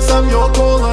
I'm your cola.